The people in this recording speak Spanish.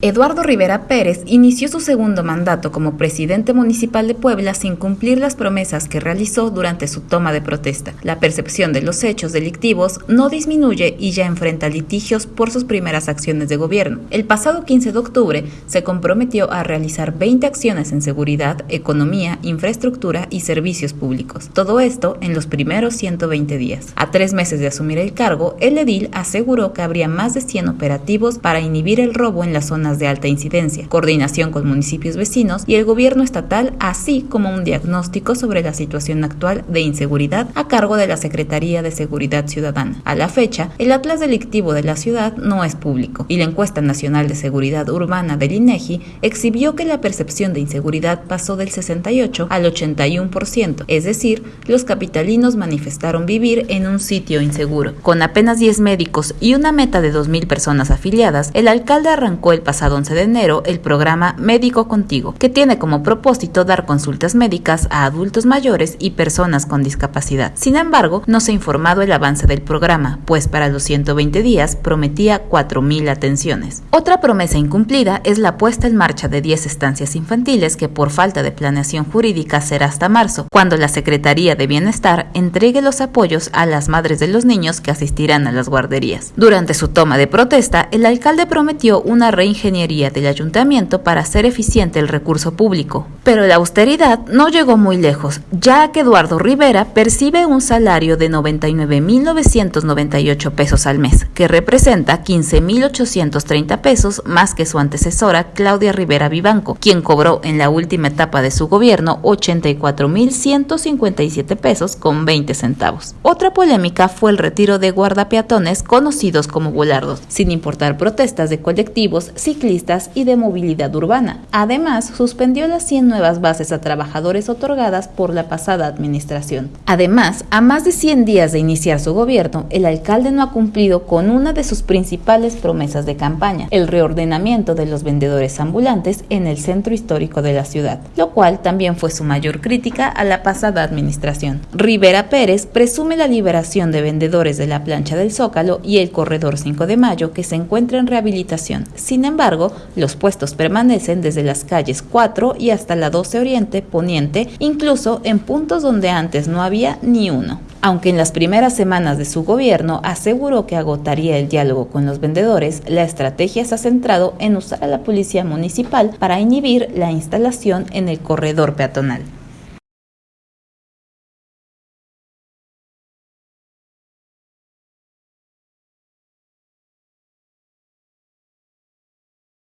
Eduardo Rivera Pérez inició su segundo mandato como presidente municipal de Puebla sin cumplir las promesas que realizó durante su toma de protesta. La percepción de los hechos delictivos no disminuye y ya enfrenta litigios por sus primeras acciones de gobierno. El pasado 15 de octubre se comprometió a realizar 20 acciones en seguridad, economía, infraestructura y servicios públicos. Todo esto en los primeros 120 días. A tres meses de asumir el cargo, el edil aseguró que habría más de 100 operativos para inhibir el robo en la zona de alta incidencia, coordinación con municipios vecinos y el gobierno estatal, así como un diagnóstico sobre la situación actual de inseguridad a cargo de la Secretaría de Seguridad Ciudadana. A la fecha, el atlas delictivo de la ciudad no es público y la encuesta nacional de seguridad urbana del INEGI exhibió que la percepción de inseguridad pasó del 68 al 81%, es decir, los capitalinos manifestaron vivir en un sitio inseguro. Con apenas 10 médicos y una meta de 2.000 personas afiliadas, el alcalde arrancó el pasado pasado 11 de enero el programa Médico Contigo, que tiene como propósito dar consultas médicas a adultos mayores y personas con discapacidad. Sin embargo, no se ha informado el avance del programa, pues para los 120 días prometía 4.000 atenciones. Otra promesa incumplida es la puesta en marcha de 10 estancias infantiles que por falta de planeación jurídica será hasta marzo, cuando la Secretaría de Bienestar entregue los apoyos a las madres de los niños que asistirán a las guarderías. Durante su toma de protesta, el alcalde prometió una reingeniería ingeniería del ayuntamiento para hacer eficiente el recurso público. Pero la austeridad no llegó muy lejos, ya que Eduardo Rivera percibe un salario de 99.998 pesos al mes, que representa 15.830 pesos más que su antecesora Claudia Rivera Vivanco, quien cobró en la última etapa de su gobierno 84.157 pesos con 20 centavos. Otra polémica fue el retiro de guardapeatones conocidos como volardos, sin importar protestas de colectivos, ciclistas y de movilidad urbana. Además, suspendió las 100 nuevas bases a trabajadores otorgadas por la pasada administración. Además, a más de 100 días de iniciar su gobierno, el alcalde no ha cumplido con una de sus principales promesas de campaña, el reordenamiento de los vendedores ambulantes en el centro histórico de la ciudad, lo cual también fue su mayor crítica a la pasada administración. Rivera Pérez presume la liberación de vendedores de la plancha del Zócalo y el corredor 5 de mayo que se encuentra en rehabilitación. Sin embargo, los puestos permanecen desde las calles 4 y hasta la 12 Oriente Poniente, incluso en puntos donde antes no había ni uno. Aunque en las primeras semanas de su gobierno aseguró que agotaría el diálogo con los vendedores, la estrategia se ha centrado en usar a la policía municipal para inhibir la instalación en el corredor peatonal.